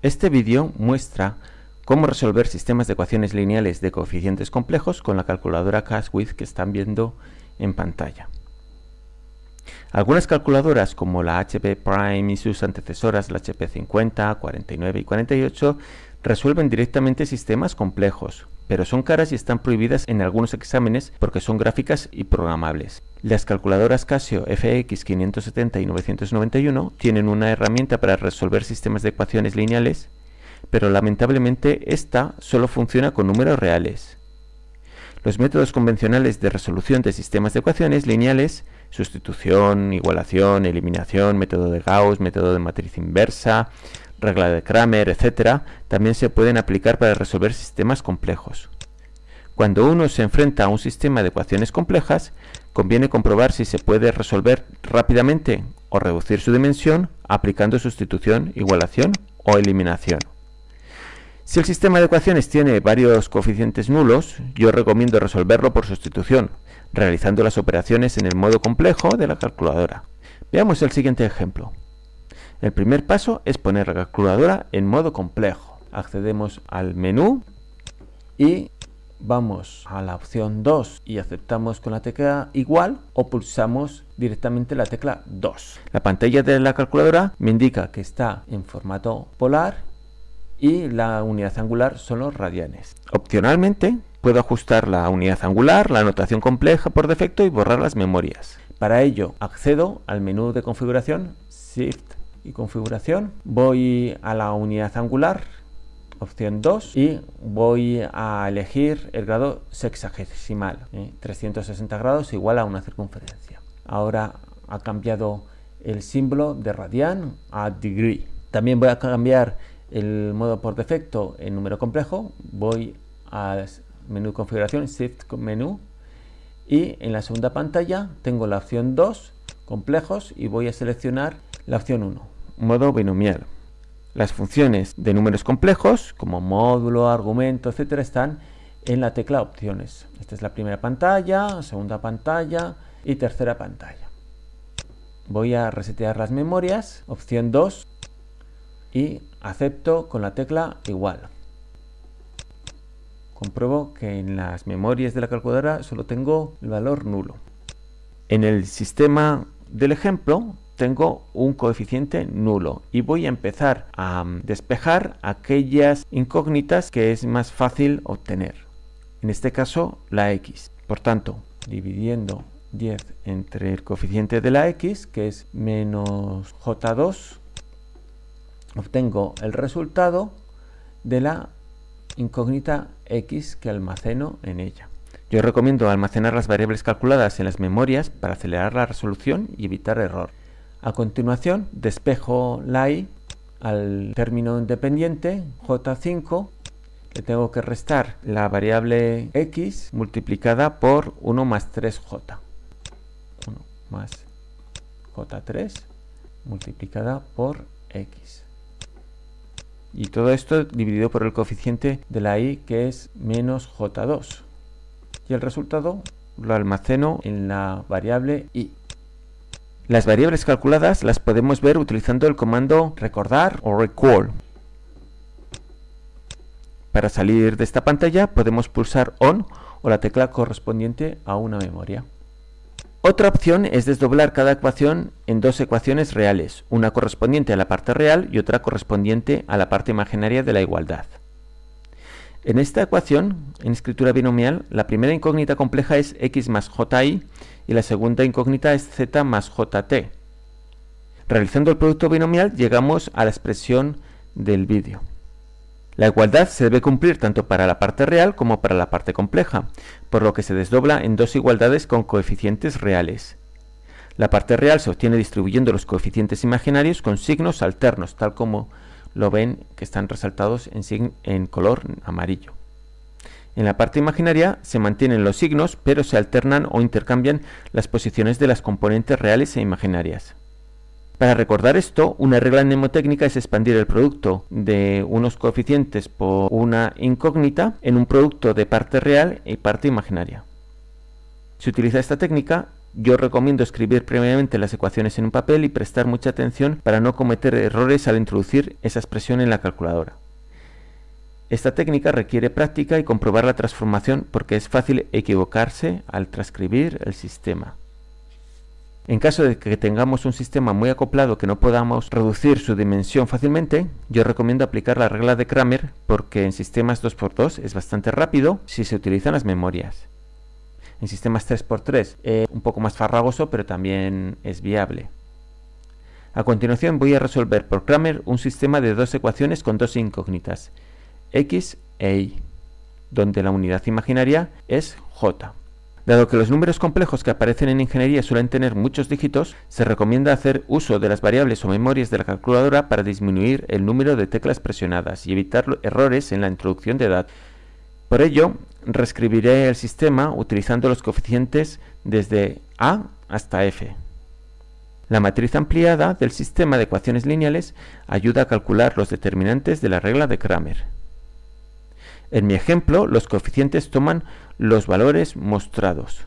Este vídeo muestra cómo resolver sistemas de ecuaciones lineales de coeficientes complejos con la calculadora Caswith que están viendo en pantalla. Algunas calculadoras como la HP Prime y sus antecesoras, la HP 50, 49 y 48, resuelven directamente sistemas complejos, pero son caras y están prohibidas en algunos exámenes porque son gráficas y programables. Las calculadoras Casio FX 570 y 991 tienen una herramienta para resolver sistemas de ecuaciones lineales, pero lamentablemente esta solo funciona con números reales. Los métodos convencionales de resolución de sistemas de ecuaciones lineales, sustitución, igualación, eliminación, método de Gauss, método de matriz inversa, regla de Kramer, etc., también se pueden aplicar para resolver sistemas complejos. Cuando uno se enfrenta a un sistema de ecuaciones complejas, conviene comprobar si se puede resolver rápidamente o reducir su dimensión aplicando sustitución, igualación o eliminación. Si el sistema de ecuaciones tiene varios coeficientes nulos, yo recomiendo resolverlo por sustitución, realizando las operaciones en el modo complejo de la calculadora. Veamos el siguiente ejemplo. El primer paso es poner la calculadora en modo complejo. Accedemos al menú y vamos a la opción 2 y aceptamos con la tecla igual o pulsamos directamente la tecla 2. La pantalla de la calculadora me indica que está en formato polar y la unidad angular son los radianes. Opcionalmente puedo ajustar la unidad angular, la notación compleja por defecto y borrar las memorias. Para ello accedo al menú de configuración Shift configuración. Voy a la unidad angular, opción 2, y voy a elegir el grado sexagesimal, 360 ¿eh? grados igual a una circunferencia. Ahora ha cambiado el símbolo de radian a degree. También voy a cambiar el modo por defecto en número complejo. Voy al menú configuración, shift menú, y en la segunda pantalla tengo la opción 2, complejos, y voy a seleccionar la opción 1, modo binomial. Las funciones de números complejos, como módulo, argumento, etcétera, están en la tecla opciones. Esta es la primera pantalla, segunda pantalla y tercera pantalla. Voy a resetear las memorias, opción 2, y acepto con la tecla igual. Compruebo que en las memorias de la calculadora solo tengo el valor nulo. En el sistema del ejemplo tengo un coeficiente nulo y voy a empezar a mm, despejar aquellas incógnitas que es más fácil obtener. En este caso la x. Por tanto, dividiendo 10 entre el coeficiente de la x, que es menos j2, obtengo el resultado de la incógnita x que almaceno en ella. Yo recomiendo almacenar las variables calculadas en las memorias para acelerar la resolución y evitar error. A continuación, despejo la i al término independiente j5 le tengo que restar la variable x multiplicada por 1 más 3j 1 más j3 multiplicada por x. Y todo esto dividido por el coeficiente de la i que es menos j2 y el resultado lo almaceno en la variable i las variables calculadas las podemos ver utilizando el comando recordar o recall. Para salir de esta pantalla podemos pulsar ON o la tecla correspondiente a una memoria. Otra opción es desdoblar cada ecuación en dos ecuaciones reales, una correspondiente a la parte real y otra correspondiente a la parte imaginaria de la igualdad. En esta ecuación, en escritura binomial, la primera incógnita compleja es x más ji y la segunda incógnita es z más jt. Realizando el producto binomial llegamos a la expresión del vídeo. La igualdad se debe cumplir tanto para la parte real como para la parte compleja, por lo que se desdobla en dos igualdades con coeficientes reales. La parte real se obtiene distribuyendo los coeficientes imaginarios con signos alternos, tal como lo ven que están resaltados en, color amarillo. En la parte imaginaria se mantienen los signos, pero se alternan o intercambian las posiciones de las componentes reales e imaginarias. Para recordar esto, una regla mnemotécnica es expandir el producto de unos coeficientes por una incógnita en un producto de parte real y parte imaginaria. Se utiliza esta técnica yo recomiendo escribir previamente las ecuaciones en un papel y prestar mucha atención para no cometer errores al introducir esa expresión en la calculadora. Esta técnica requiere práctica y comprobar la transformación porque es fácil equivocarse al transcribir el sistema. En caso de que tengamos un sistema muy acoplado que no podamos reducir su dimensión fácilmente, yo recomiendo aplicar la regla de Kramer porque en sistemas 2x2 es bastante rápido si se utilizan las memorias. En sistemas 3x3 es un poco más farragoso pero también es viable. A continuación voy a resolver por Kramer un sistema de dos ecuaciones con dos incógnitas, x e y, donde la unidad imaginaria es j. Dado que los números complejos que aparecen en ingeniería suelen tener muchos dígitos, se recomienda hacer uso de las variables o memorias de la calculadora para disminuir el número de teclas presionadas y evitar errores en la introducción de datos. Por ello, reescribiré el sistema utilizando los coeficientes desde A hasta F. La matriz ampliada del sistema de ecuaciones lineales ayuda a calcular los determinantes de la regla de Kramer. En mi ejemplo, los coeficientes toman los valores mostrados.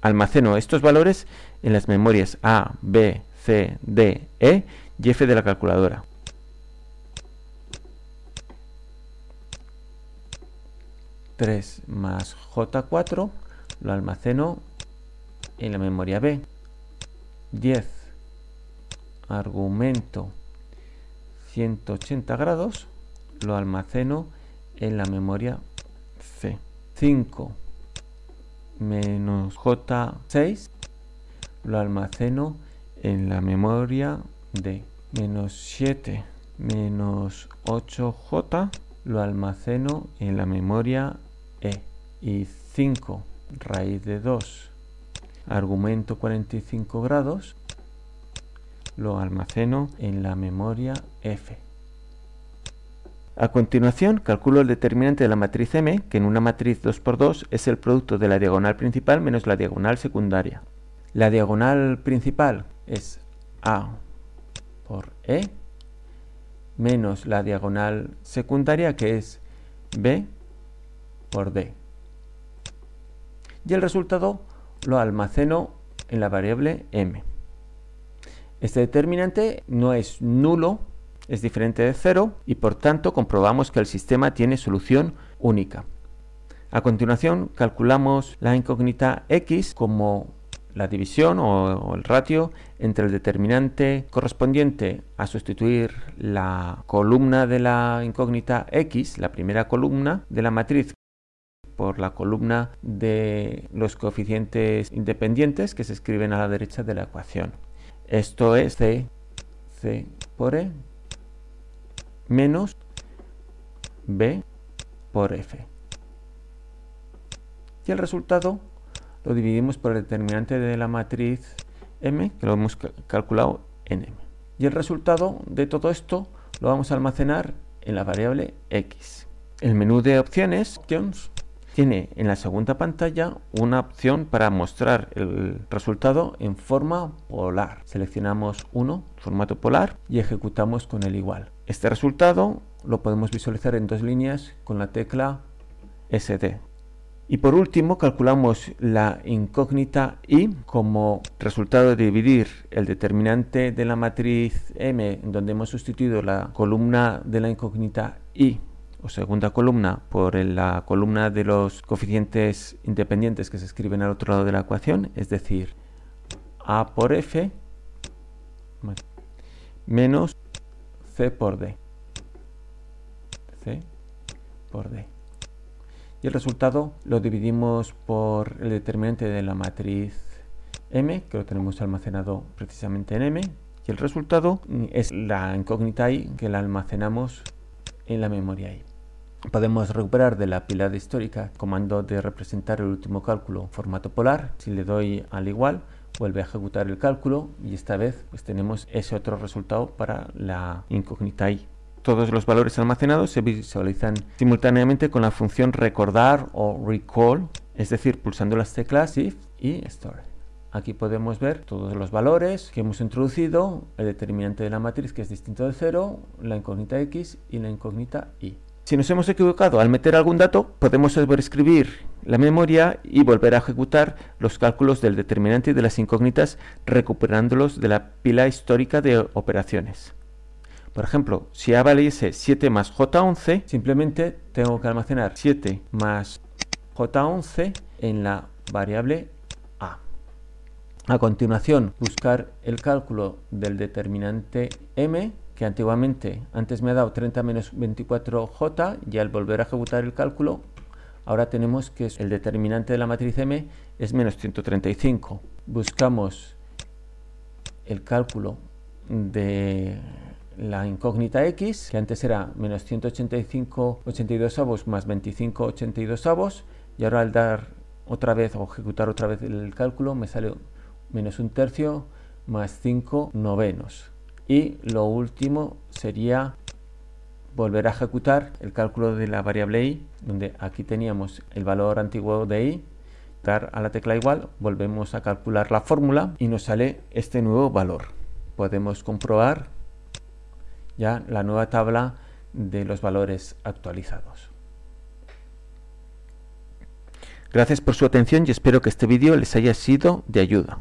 Almaceno estos valores en las memorias A, B, C, D, E y F de la calculadora. ...3 más J4 lo almaceno en la memoria B. 10 argumento 180 grados lo almaceno en la memoria C. 5 menos J6 lo almaceno en la memoria D. Menos 7 menos 8J lo almaceno en la memoria E. Y 5 raíz de 2 argumento 45 grados lo almaceno en la memoria F. A continuación, calculo el determinante de la matriz M, que en una matriz 2x2 es el producto de la diagonal principal menos la diagonal secundaria. La diagonal principal es A por E, menos la diagonal secundaria, que es B por D. Y el resultado lo almaceno en la variable M. Este determinante no es nulo es diferente de 0 y por tanto comprobamos que el sistema tiene solución única. A continuación calculamos la incógnita x como la división o, el ratio entre el determinante correspondiente a sustituir la columna de la incógnita x, la primera columna de la matriz por la columna de los coeficientes independientes que se escriben a la derecha de la ecuación. Esto es c, c por e menos b por f. Y el resultado lo dividimos por el determinante de la matriz m, que lo hemos calculado en m. Y el resultado de todo esto lo vamos a almacenar en la variable x. El menú de opciones, options tiene en la segunda pantalla una opción para mostrar el resultado en forma polar. Seleccionamos uno, formato polar, y ejecutamos con el igual. Este resultado lo podemos visualizar en dos líneas con la tecla SD. Y por último calculamos la incógnita y como resultado de dividir el determinante de la matriz M donde hemos sustituido la columna de la incógnita y o segunda columna por la columna de los coeficientes independientes que se escriben al otro lado de la ecuación, es decir, A por F menos C por D. C por D. Y el resultado lo dividimos por el determinante de la matriz M, que lo tenemos almacenado precisamente en M, y el resultado es la incógnita I que la almacenamos en la memoria I. Podemos recuperar de la pila de histórica comando de representar el último cálculo formato polar. Si le doy al igual, vuelve a ejecutar el cálculo y esta vez pues tenemos ese otro resultado para la incógnita i. Todos los valores almacenados se visualizan simultáneamente con la función recordar o recall, es decir, pulsando las teclas Shift y Store. Aquí podemos ver todos los valores que hemos introducido, el determinante de la matriz que es distinto de 0, la incógnita x y la incógnita y. Si nos hemos equivocado al meter algún dato, podemos sobreescribir la memoria y volver a ejecutar los cálculos del determinante y de las incógnitas recuperándolos de la pila histórica de operaciones. Por ejemplo, si A valiese 7 más J11, simplemente tengo que almacenar 7 más J11 en la variable A. A continuación, buscar el cálculo del determinante M, que antiguamente, antes me ha dado 30 menos 24J, y al volver a ejecutar el cálculo, ahora tenemos que el determinante de la matriz M es menos 135. Buscamos el cálculo de la incógnita x, que antes era menos 185 82 avos más 25 82 avos, y ahora al dar otra vez o ejecutar otra vez el cálculo me sale menos un tercio más 5 novenos. Y lo último sería volver a ejecutar el cálculo de la variable i, donde aquí teníamos el valor antiguo de i, dar a la tecla igual, volvemos a calcular la fórmula y nos sale este nuevo valor. Podemos comprobar ya la nueva tabla de los valores actualizados. Gracias por su atención y espero que este vídeo les haya sido de ayuda.